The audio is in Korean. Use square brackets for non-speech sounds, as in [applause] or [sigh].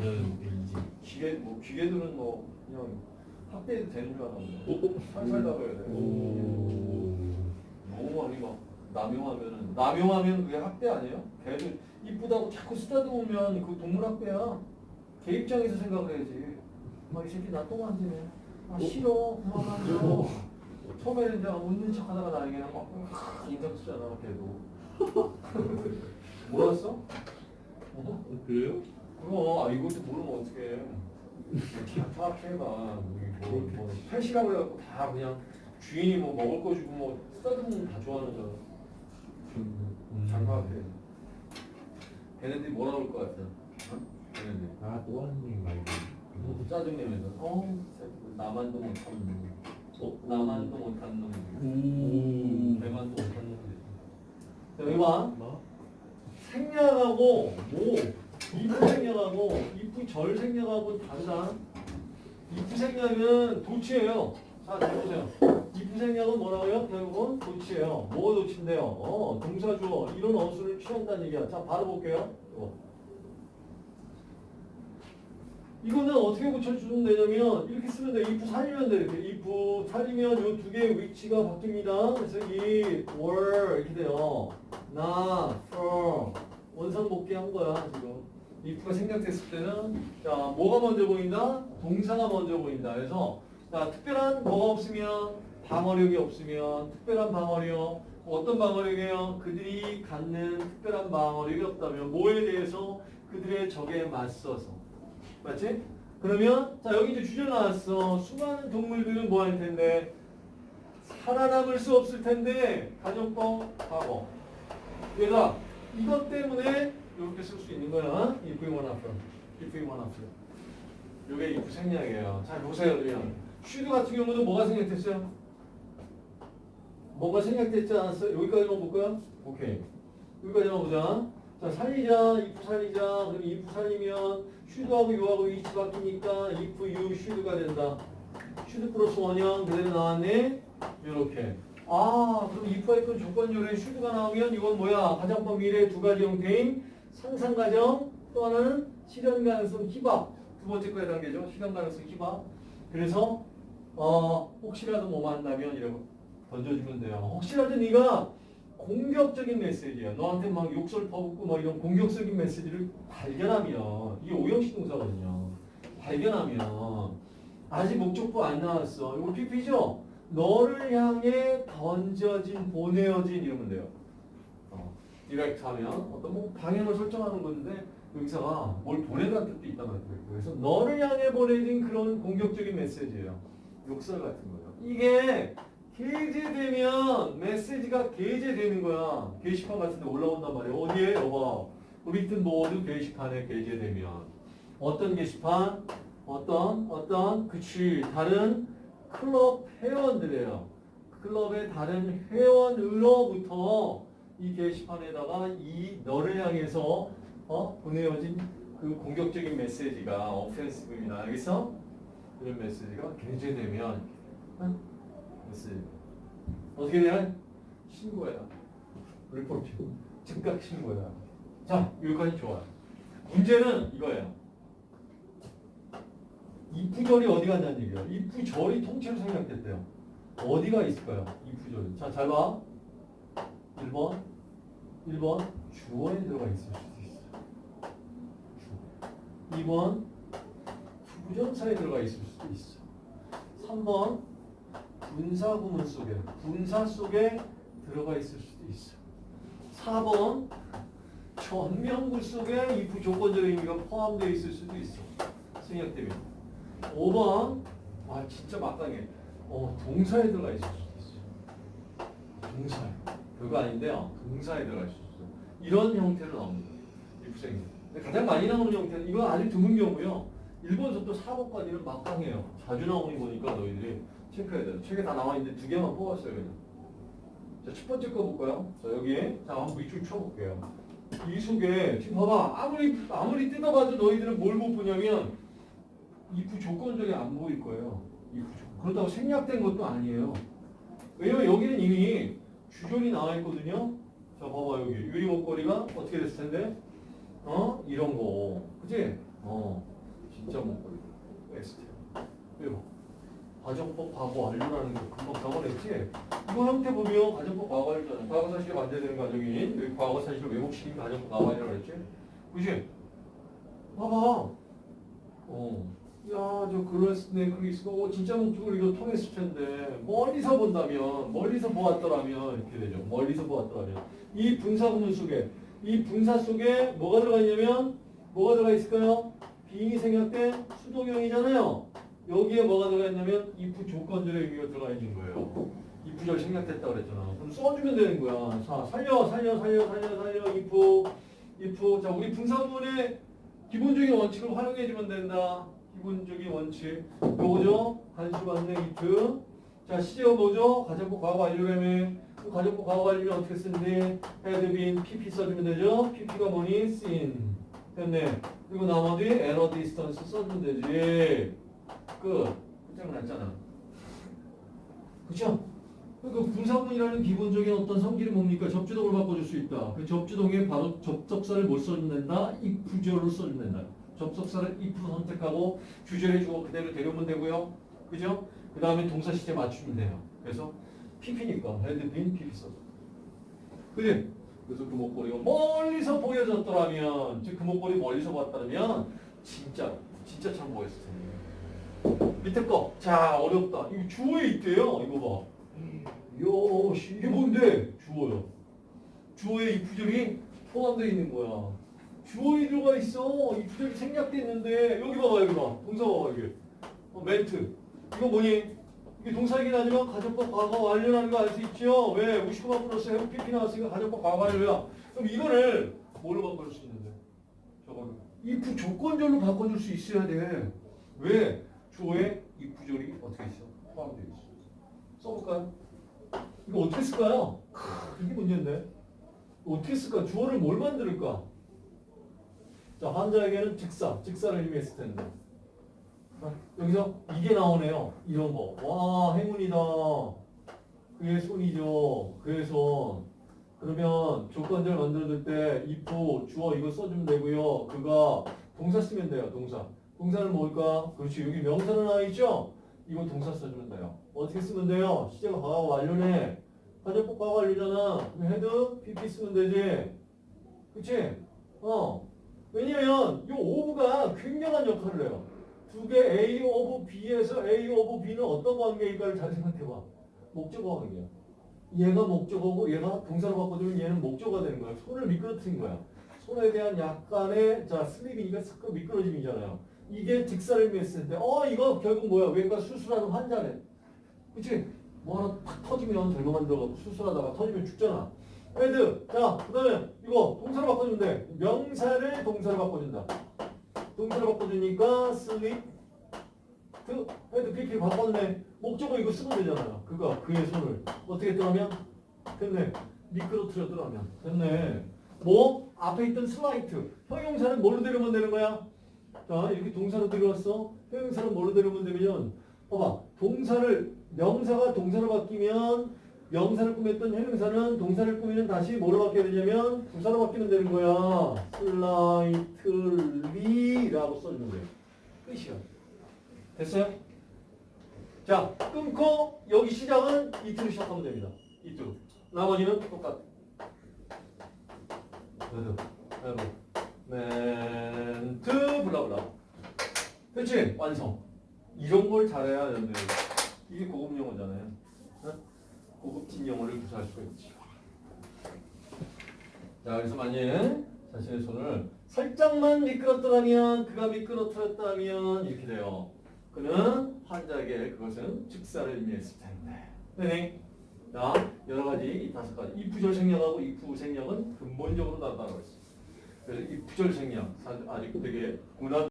자녀인지. 기계 뭐 기계들은 뭐 그냥 학대해도 되는 줄 알았는데 살살 잡아야 돼. 오. 너무 많이 막 남용하면은 남용하면 그게 학대 아니에요? 걔들 이쁘다고 자꾸 쓰다듬으면 그 동물 학대야. 걔 입장에서 생각을 해야지. 막 이 새끼 나또 만지네. 아 싫어. 그만 만져. 처음에는 이제 웃는 척 하다가 나중에는 막 인상 쓰잖아 걔도. [laughs] 몰랐어? 어? 그래요? 그거 아 이것도 모르면 어떡해. 파악해봐. 뭐, 뭐 펫이라고 해갖고 다 그냥 주인이 뭐 먹을 거 주고 뭐 쓰다듬으면 다 좋아하는 거잖아. 음. 장가해. 걔네들이 뭐라 그럴 것 같아? 어? 걔네들. 아, 또 하는 얘기 말고. 뭐 짜증내면서 어? 나만도 못한 놈. 어? 나만도 못한 놈. 오. 내만도 못한 놈. 자, 여기 봐. 뭐? 생략하고 뭐 이프 생략하고 이프 절 생략하고 다르다. 이프 생략은 도치예요. 자, 잘 보세요. 이프 생략은 뭐라고요? 결국은 도치예요. 뭐가 도치인데요? 어, 동사 주어 이런 어수를 취한다는 얘기야. 자, 바로 볼게요. 이거. 이거는 어떻게 고쳐주면 되냐면 이렇게 쓰면 돼. if 살리면 돼. 이렇게 if 살리면 이 두 개의 위치가 바뀝니다. 그래서 이 were 이렇게 돼요. not, for 원상 복귀한 거야 지금. If가 생략됐을 때는 자 뭐가 먼저 보인다? 동사가 먼저 보인다. 그래서 자 특별한 뭐가 없으면 방어력이 없으면 특별한 방어력 어떤 방어력이에요? 그들이 갖는 특별한 방어력이 없다면 뭐에 대해서 그들의 적에 맞서서 맞지? 그러면 자 여기 이제 주제 나왔어. 수많은 동물들은 뭐 할 텐데 살아남을 수 없을 텐데 가정법 과거. 얘가 이것 때문에 이렇게 쓸 수 있는 거야. if you wanna from. if. 요게 if 생략이에요. 자 보세요 그냥. 슈드 같은 경우는 뭐가 생략됐어요? 뭐가 생략됐지 않았어요? 여기까지만 볼까요? 오케이. 여기까지만 보자. 자, 살리자, if 살리자. 그럼 if 살리면 슈드하고 유하고 위치 바뀌니까 if you should가 된다. should 플러스 원형 그대로 나왔네. 요렇게. 아, 그럼 if 할건 조건 요래 should가 나오면 이건 뭐야? 가정법 미래 두 가지 형태인 상상 가정 또 하나는 실현 가능성 희박. 두 번째 거에 단계죠. 실현 가능성 희박. 그래서 어, 혹시라도 뭐 만나면 이러고 던져주면 돼요. 혹시라도 네가 공격적인 메시지야. 너한테 막 욕설 퍼붓고 막 이런 공격적인 메시지를 발견하면 이게 오형식 동사거든요. 발견하면 아직 목적부 안 나왔어. 이거 PP죠? 너를 향해 던져진, 보내어진 이러면 돼요. 어, 디렉트 하면 어떤 뭐 방향을 설정하는 건데 여기서가 뭘 보내다는 뜻도 있단 말이에요. 그래서 너를 향해 보내진 그런 공격적인 메시지예요. 욕설 같은 거예요. 이게 게재되면 메시지가 게재되는 거야. 게시판 같은 데 올라온단 말이야. 어디에? 여봐. 리튼 보드 게시판에 게재되면 어떤 게시판? 어떤 어떤 그치 다른 클럽 회원들이에요. 클럽의 다른 회원으로부터 이 게시판에다가 이 너를 향해서 어? 보내어진 그 공격적인 메시지가 오펜시브입니다. 알겠어? 이런 메시지가 게재되면 응? 메시지 어떻게 돼야? 신고해야. 리포트. 즉각 신고해야. 자, 여기까지 좋아요. 문제는 이거예요. 이프절이 어디 갔냐는 얘기예요. 이프절이 통째로 생략됐대요. 어디가 있을까요? 이프절이. 자, 잘 봐. 1번. 1번. 주어에 들어가 있을 수도 있어. 주어. 2번. 부정사에 들어가 있을 수도 있어. 3번. 분사 구문 속에, 분사 속에 들어가 있을 수도 있어. 4번. 전명구 속에 if 조건적 의미가 포함되어 있을 수도 있어. 생략되면. 5번 아 진짜 마땅해 어 동사에 들어가 있을 수도 있어 동사에 별거 아닌데요. 동사에 들어가 있을 수도 있어 이런 형태로 나옵니다 입생이. 가장 많이 나오는 형태는 이건 아주 드문 경우요. 1번부터 4번까지는 막강해요. 자주 나오는 거니까 너희들이 체크해야 돼 책에 다 나와 있는데 두 개만 뽑았어요 그냥. 자 첫 번째 거 볼까요? 자 여기에. 자 한번 밑줄 쳐볼게요. 이 속에 지금 봐봐. 아무리 아무리 뜯어봐도 너희들은 뭘 못 보냐면 if 조건적이 안 보일 거예요. if 조건. 그렇다고 생략된 것도 아니에요. 왜냐면 여기는 이미 주절이 나와 있거든요. 자, 봐봐 여기 유리 목걸이가 어떻게 됐을 텐데? 어? 이런 거. 그지? 어, 진짜 목걸이. 엑스트. 그리고 과정법 과거 완료라는 거 금방 적어냈지? 이거 형태 보면 과정법 과거 완료잖아. 과거 사실에 반대되는 과정인 여기 과거 사실을 왜곡시킨 과정법 과거 완료라고 했지? 그지? 봐봐. 어. 야, 저 글래스네 크리스가 어, 진짜 목적으로 이거 통했을 텐데 멀리서 본다면 멀리서 보았더라면 이렇게 되죠. 멀리서 보았더라면 이 분사 구문 속에 이 분사 속에 뭐가 들어가 있냐면 뭐가 들어가 있을까요? 빙이 생략된 수동형이잖아요. 여기에 뭐가 들어가 있냐면 if 조건절의 의미가 들어가 있는 거예요. if절 생략됐다고 그랬잖아. 그럼 써주면 되는 거야. 자, 살려, 살려, 살려, 살려, 살려, if, if. 자, 우리 분사 구문의 기본적인 원칙을 활용해주면 된다. 기본적인 원칙. 요거죠? 간수 받는 if. 자, 시제가 뭐죠? 가정법 과거 완료라며. 그 가정법 과거 완료면 어떻게 쓰는데? been, pp 써주면 되죠? pp가 뭐니? seen. 됐네. 그리고 나머지 error distance 써주면 되지. 끝. 끝장 났잖아. 그쵸? 그 분사문이라는 기본적인 어떤 성질이 뭡니까? 접주동을 바꿔줄 수 있다. 그 접주동에 바로 접속사를 못 써준다. if절로 써준다. 접속사를 if 선택하고 주절해주고 그대로 데려오면 되고요. 그죠? 그 다음에 동사 시제 맞추면 돼요. 그래서 pp니까 been pp 써줘. 그지? 그래서 그 목걸이가 멀리서 보여졌더라면, 즉그 목걸이 멀리서 봤다면 진짜 진짜 참 보였을 텐데. 밑에 거. 자 어렵다. 이거 주어에 있대요. 이거 봐. 요, 씨, 이게 뭔데? 주어요. 주어에 이 부절이 포함되어 있는 거야. 주어에 들어가 있어. 이 부절이 생략돼 있는데 여기 봐봐 여기 봐. 동사 봐봐 여기. 어, meant. 이거 뭐니? 이게 동사이긴 하지만 가정법 과거 완료라는 거 알 수 있죠? 왜? 무시코마 플러스 have PP 나왔으니까 가정법 과거 완료야. 그럼 이거를 뭘로 바꿔줄 수 있는데? 저거를. if 조건절로 바꿔줄 수 있어야 돼. 왜? 주어에 if절이 어떻게 있어? 포함되어 있어. 써볼까요? 이거 어떻게 쓸까요? 크, 이게 문제인데. 어떻게 쓸까? 주어를 뭘 만들까? 자, 환자에게는 즉사, 즉사를 의미했을 텐데. 아, 여기서 이게 나오네요. 이런 거. 와, 행운이다. 그의 손이죠. 그의 손. 그러면 조건절 만들어줄 때 if, 주어 이거 써주면 되고요. 그가 동사 쓰면 돼요. 동사. 동사는 뭘까? 그렇지. 여기 명사는 나와 있죠? 이거 동사 써주면 돼요. 어떻게 쓰면 돼요? 시제가 과거 완료네. 가정법 과거 완료잖아. had, pp 쓰면 되지. 그치? 어. 왜냐면 이 of가 굉장한 역할을 해요. 두 개 A of B에서 A of B는 어떤 관계일까를 잘 생각해봐. 목적어 관계야. 얘가 목적어고 얘가 동사로 바꿔주면 얘는 목적어가 되는 거야. 손을 미끄러뜨린 거야. 손에 대한 약간의 자 slip이니까 스 미끄러짐이잖아요. 이게 즉사를 의미했을 때, 어 이거 결국 뭐야? 외과 수술하는 환자네. 그치? 뭐 하나 탁 터지면 절거만 들어가고 수술하다가 터지면 죽잖아. had. 자, 그 다음에 이거 동사로 바꿔주면 돼. 명사를 동사로 바꿔준다. 동사로 바꿔주니까 slip, 그 had PP 바꿨네. 목적어 이거 쓰면 되잖아요. 그거 그의 손을 어떻게 뜨라면 됐네. 미끄러뜨렸더라면 됐네. 뭐 앞에 있던 slight 형용사는 뭘로 데려오면 되는 거야? 자 이렇게 동사로 데려왔어. 형용사는 뭘로 데려오면 되면 봐봐 동사를 명사가 동사로 바뀌면 명사를 꾸몄던 형용사는 동사를 꾸미는 다시 뭐로 바뀌어야 되냐면 부사로 바뀌면 되는 거야. slightly라고 써주면 돼요. 끝이야. 됐어요? 자, 끊고 여기 시작은 it으로 시작하면 됩니다. it으로. 나머지는 똑같아. 레드, 레드, meant, blah blah. 그치? 완성. 이런 걸 잘해야 여러분들 이게 고급 영어잖아요. 응? 고급진 영어를 구사할 수가 있지. 자, 그래서 만약 자신의 손을 살짝만 미끄럽더라면 그가 미끄러뜨렸다면 이렇게 돼요. 그는 환자에게 그것은 직사를 의미했을 텐데. 네. 자, 여러 가지 이 다섯 가지. 이 부절 생략하고 이부 생략은 근본적으로 다르다고 했어. 그래서 이 부절 생략 아직 되게 고난